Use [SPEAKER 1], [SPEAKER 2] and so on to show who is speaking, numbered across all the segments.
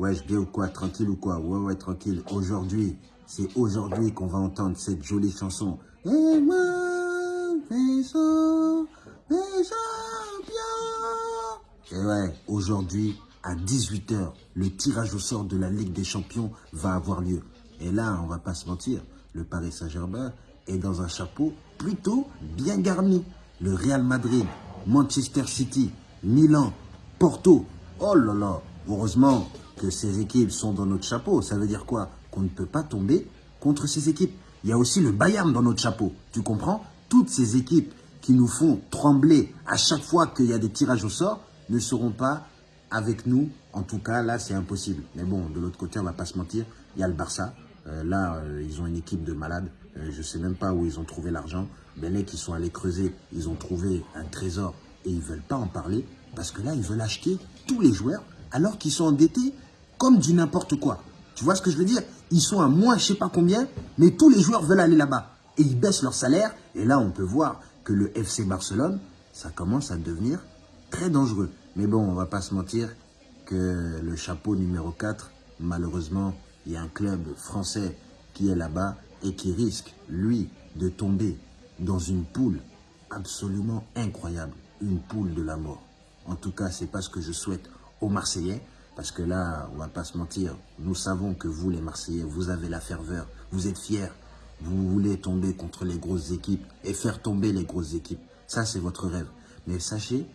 [SPEAKER 1] Ouais, je dis ou quoi Tranquille ou quoi? Ouais, ouais, tranquille. Aujourd'hui, c'est aujourd'hui qu'on va entendre cette jolie chanson. Et moi. Et ouais, aujourd'hui, à 18h, le tirage au sort de la Ligue des Champions va avoir lieu. Et là, on va pas se mentir, le Paris Saint-Germain est dans un chapeau plutôt bien garni. Le Real Madrid, Manchester City, Milan, Porto. Oh là là, heureusement que ces équipes sont dans notre chapeau. Ça veut dire quoi? Qu'on ne peut pas tomber contre ces équipes. Il y a aussi le Bayern dans notre chapeau. Tu comprends? Toutes ces équipes qui nous font trembler à chaque fois qu'il y a des tirages au sort ne seront pas avec nous. En tout cas, là, c'est impossible. Mais bon, de l'autre côté, on va pas se mentir, il y a le Barça. Euh, là, euh, ils ont une équipe de malades. Euh, je ne sais même pas où ils ont trouvé l'argent. Mais les qui sont allés creuser, ils ont trouvé un trésor et ils ne veulent pas en parler. Parce que là, ils veulent acheter tous les joueurs alors qu'ils sont endettés comme du n'importe quoi. Tu vois ce que je veux dire? Ils sont à moins je sais pas combien, mais tous les joueurs veulent aller là-bas. Et ils baissent leur salaire. Et là, on peut voir que le FC Barcelone, ça commence à devenir très dangereux. Mais bon, on va pas se mentir que le chapeau numéro 4, malheureusement, il y a un club français qui est là-bas et qui risque, lui, de tomber dans une poule absolument incroyable. Une poule de la mort. En tout cas, c'est pas ce que je souhaite aux Marseillais. Parce que là, on va pas se mentir, nous savons que vous, les Marseillais, vous avez la ferveur, vous êtes fiers, vous voulez tomber contre les grosses équipes et faire tomber les grosses équipes. Ça, c'est votre rêve. Mais sachez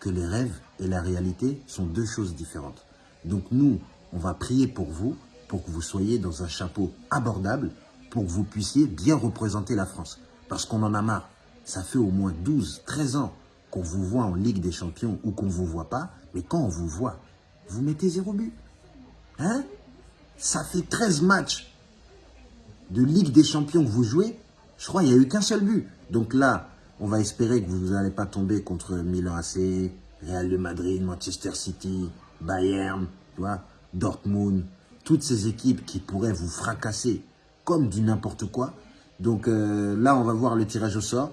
[SPEAKER 1] que les rêves et la réalité sont deux choses différentes. Donc nous, on va prier pour vous, pour que vous soyez dans un chapeau abordable, pour que vous puissiez bien représenter la France. Parce qu'on en a marre. Ça fait au moins 12, 13 ans qu'on vous voit en Ligue des Champions ou qu'on ne vous voit pas. Mais quand on vous voit, vous mettez zéro but. Hein? Ça fait 13 matchs de Ligue des Champions que vous jouez. Je crois qu'il n'y a eu qu'un seul but. Donc là, on va espérer que vous n'allez pas tomber contre Milan AC, Real de Madrid, Manchester City, Bayern, tu vois, Dortmund. Toutes ces équipes qui pourraient vous fracasser comme du n'importe quoi. Donc euh, là, on va voir le tirage au sort.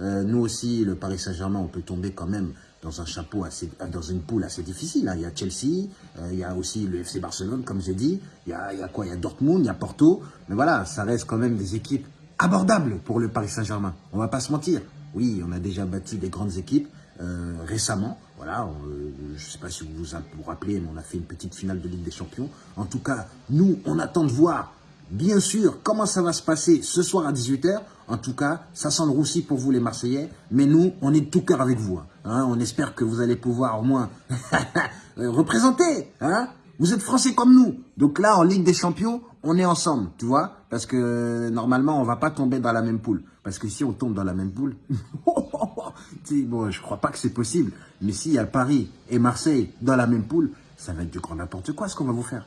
[SPEAKER 1] Euh, nous aussi, le Paris Saint-Germain, on peut tomber quand même dans un chapeau assez, dans une poule assez difficile. Hein. Il y a Chelsea, euh, il y a aussi le FC Barcelone, comme j'ai dit. Il y, a, quoi? Il y a Dortmund, il y a Porto. Mais voilà, ça reste quand même des équipes abordables pour le Paris Saint-Germain. On va pas se mentir. Oui, on a déjà bâti des grandes équipes euh, récemment. Voilà, je ne sais pas si vous vous rappelez, mais on a fait une petite finale de Ligue des Champions. En tout cas, nous, on attend de voir Bien sûr, comment ça va se passer ce soir à 18h En tout cas, ça sent le roussi pour vous les Marseillais. Mais nous, on est de tout cœur avec vous. Hein. on espère que vous allez pouvoir au moins représenter. Hein vous êtes Français comme nous. Donc là, en Ligue des Champions, on est ensemble, tu vois Parce que normalement, on va pas tomber dans la même poule. Parce que si on tombe dans la même poule, bon, je crois pas que c'est possible. Mais s'il y a Paris et Marseille dans la même poule, ça va être du grand n'importe quoi ce qu'on va vous faire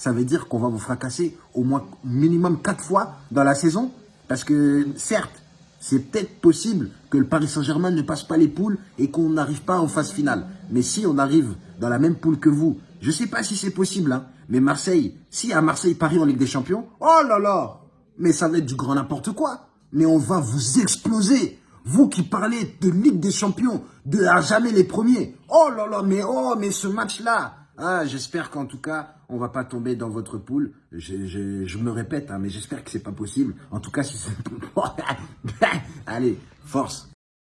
[SPEAKER 1] ça veut dire qu'on va vous fracasser au moins minimum quatre fois dans la saison. Parce que certes, c'est peut-être possible que le Paris Saint-Germain ne passe pas les poules et qu'on n'arrive pas en phase finale. Mais si on arrive dans la même poule que vous, je ne sais pas si c'est possible, hein, mais Marseille, si à Marseille-Paris en Ligue des Champions, oh là là, mais ça va être du grand n'importe quoi. Mais on va vous exploser. Vous qui parlez de Ligue des Champions, de à jamais les premiers. Oh là là, mais oh, mais ce match-là, ah, j'espère qu'en tout cas, on va pas tomber dans votre poule. Je, je, me répète, hein, mais j'espère que c'est pas possible. En tout cas, si c'est... Allez, force